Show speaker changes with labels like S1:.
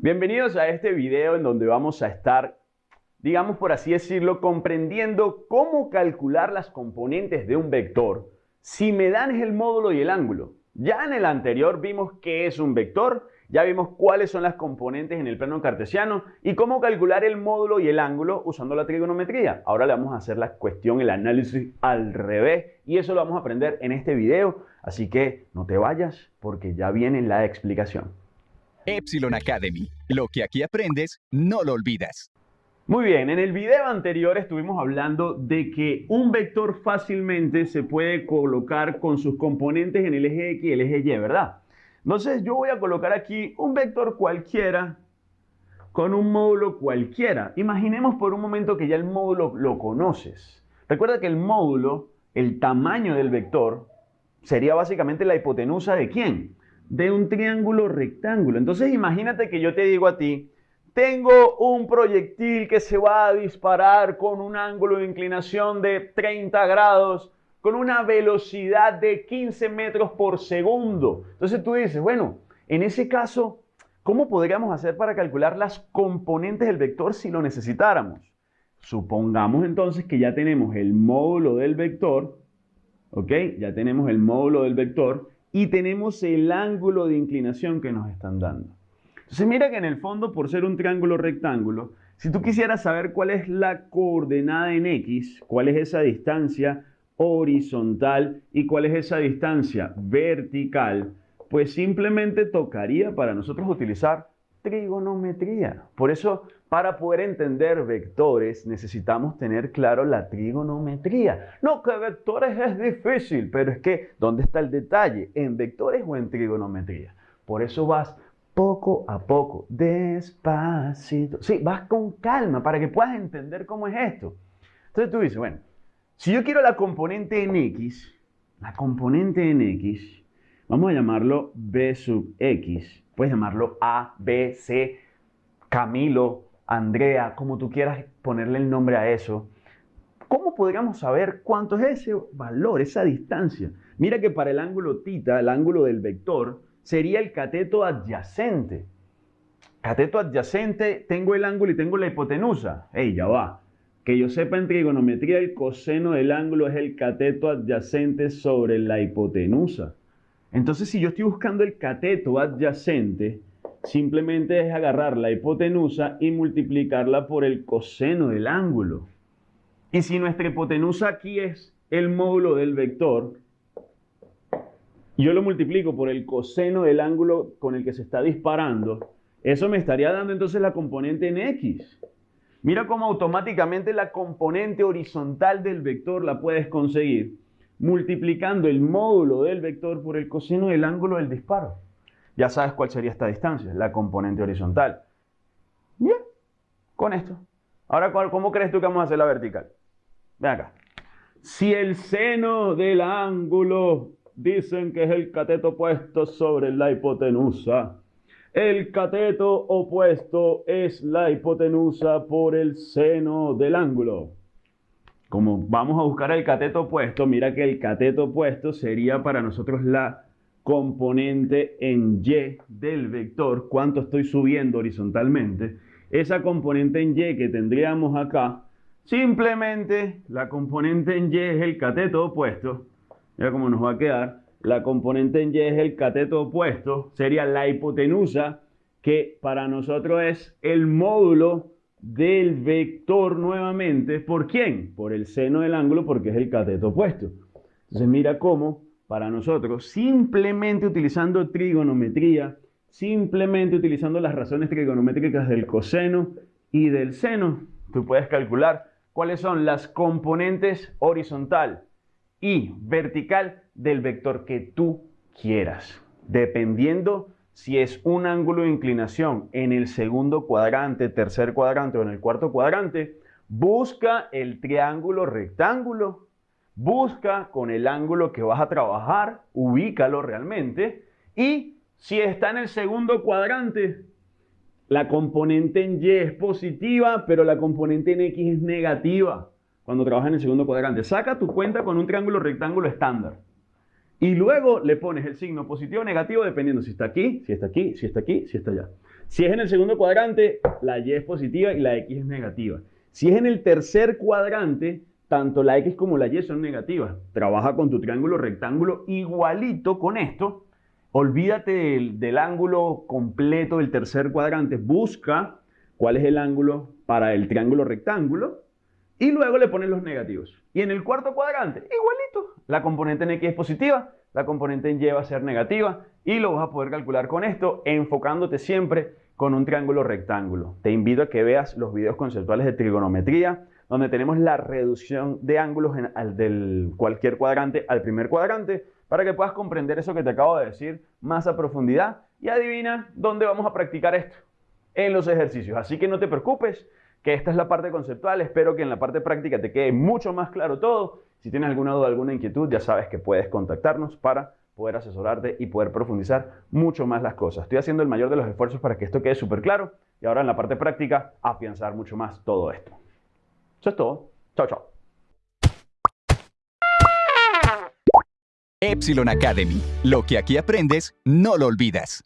S1: Bienvenidos a este video en donde vamos a estar, digamos por así decirlo, comprendiendo cómo calcular las componentes de un vector si me dan el módulo y el ángulo. Ya en el anterior vimos qué es un vector, ya vimos cuáles son las componentes en el plano cartesiano y cómo calcular el módulo y el ángulo usando la trigonometría. Ahora le vamos a hacer la cuestión, el análisis al revés y eso lo vamos a aprender en este video. Así que no te vayas porque ya viene la explicación.
S2: Epsilon Academy. Lo que aquí aprendes, no lo olvidas.
S1: Muy bien, en el video anterior estuvimos hablando de que un vector fácilmente se puede colocar con sus componentes en el eje X y el eje Y, ¿verdad? Entonces yo voy a colocar aquí un vector cualquiera con un módulo cualquiera. Imaginemos por un momento que ya el módulo lo conoces. Recuerda que el módulo, el tamaño del vector, sería básicamente la hipotenusa de quién? De un triángulo rectángulo. Entonces imagínate que yo te digo a ti, tengo un proyectil que se va a disparar con un ángulo de inclinación de 30 grados, con una velocidad de 15 metros por segundo. Entonces tú dices, bueno, en ese caso, ¿cómo podríamos hacer para calcular las componentes del vector si lo necesitáramos? Supongamos entonces que ya tenemos el módulo del vector, ¿ok? Ya tenemos el módulo del vector y tenemos el ángulo de inclinación que nos están dando. Entonces mira que en el fondo, por ser un triángulo rectángulo, si tú quisieras saber cuál es la coordenada en X, cuál es esa distancia horizontal y cuál es esa distancia vertical, pues simplemente tocaría para nosotros utilizar trigonometría. Por eso, para poder entender vectores, necesitamos tener claro la trigonometría. No, que vectores es difícil, pero es que, ¿dónde está el detalle? ¿En vectores o en trigonometría? Por eso vas poco a poco, despacito. Sí, vas con calma para que puedas entender cómo es esto. Entonces tú dices, bueno, si yo quiero la componente en X, la componente en X, vamos a llamarlo B sub X Puedes llamarlo A, B, C, Camilo, Andrea, como tú quieras ponerle el nombre a eso. ¿Cómo podríamos saber cuánto es ese valor, esa distancia? Mira que para el ángulo tita, el ángulo del vector, sería el cateto adyacente. Cateto adyacente, tengo el ángulo y tengo la hipotenusa. ¡Ey, ya va! Que yo sepa en trigonometría, el coseno del ángulo es el cateto adyacente sobre la hipotenusa. Entonces, si yo estoy buscando el cateto adyacente, simplemente es agarrar la hipotenusa y multiplicarla por el coseno del ángulo. Y si nuestra hipotenusa aquí es el módulo del vector, yo lo multiplico por el coseno del ángulo con el que se está disparando, eso me estaría dando entonces la componente en X. Mira cómo automáticamente la componente horizontal del vector la puedes conseguir multiplicando el módulo del vector por el coseno del ángulo del disparo. Ya sabes cuál sería esta distancia, la componente horizontal. Bien, con esto. Ahora, ¿cómo crees tú que vamos a hacer la vertical? Ven acá. Si el seno del ángulo dicen que es el cateto opuesto sobre la hipotenusa, el cateto opuesto es la hipotenusa por el seno del ángulo. Como vamos a buscar el cateto opuesto, mira que el cateto opuesto sería para nosotros la componente en Y del vector, cuánto estoy subiendo horizontalmente. Esa componente en Y que tendríamos acá, simplemente la componente en Y es el cateto opuesto. Mira cómo nos va a quedar. La componente en Y es el cateto opuesto, sería la hipotenusa, que para nosotros es el módulo del vector nuevamente. ¿Por quién? Por el seno del ángulo porque es el cateto opuesto. Entonces mira cómo para nosotros, simplemente utilizando trigonometría, simplemente utilizando las razones trigonométricas del coseno y del seno, tú puedes calcular cuáles son las componentes horizontal y vertical del vector que tú quieras, dependiendo si es un ángulo de inclinación en el segundo cuadrante, tercer cuadrante o en el cuarto cuadrante, busca el triángulo rectángulo, busca con el ángulo que vas a trabajar, ubícalo realmente y si está en el segundo cuadrante, la componente en Y es positiva, pero la componente en X es negativa cuando trabajas en el segundo cuadrante. Saca tu cuenta con un triángulo rectángulo estándar. Y luego le pones el signo positivo o negativo dependiendo si está aquí, si está aquí, si está aquí, si está allá. Si es en el segundo cuadrante, la Y es positiva y la X es negativa. Si es en el tercer cuadrante, tanto la X como la Y son negativas. Trabaja con tu triángulo rectángulo igualito con esto. Olvídate del, del, ángulo completo del tercer cuadrante. Busca cuál es el ángulo para el triángulo rectángulo y luego le pones los negativos. Y en el cuarto cuadrante, igualito. La componente en X es positiva, la componente en Y va a ser negativa y lo vas a poder calcular con esto, enfocándote siempre con un triángulo rectángulo. Te invito a que veas los videos conceptuales de trigonometría, donde tenemos la reducción de ángulos en, del cualquier cuadrante al primer cuadrante, para que puedas comprender eso que te acabo de decir más a profundidad. Y adivina dónde vamos a practicar esto, en los ejercicios. Así que no te preocupes, que esta es la parte conceptual. Espero que en la parte práctica te quede mucho más claro todo. Si tienes alguna duda, alguna inquietud, ya sabes que puedes contactarnos para poder asesorarte y poder profundizar mucho más las cosas. Estoy haciendo el mayor de los esfuerzos para que esto quede súper claro y ahora en la parte práctica afianzar mucho más todo esto. Eso es todo. Chao, chao.
S2: Epsilon Academy. Lo que aquí aprendes, no lo olvidas.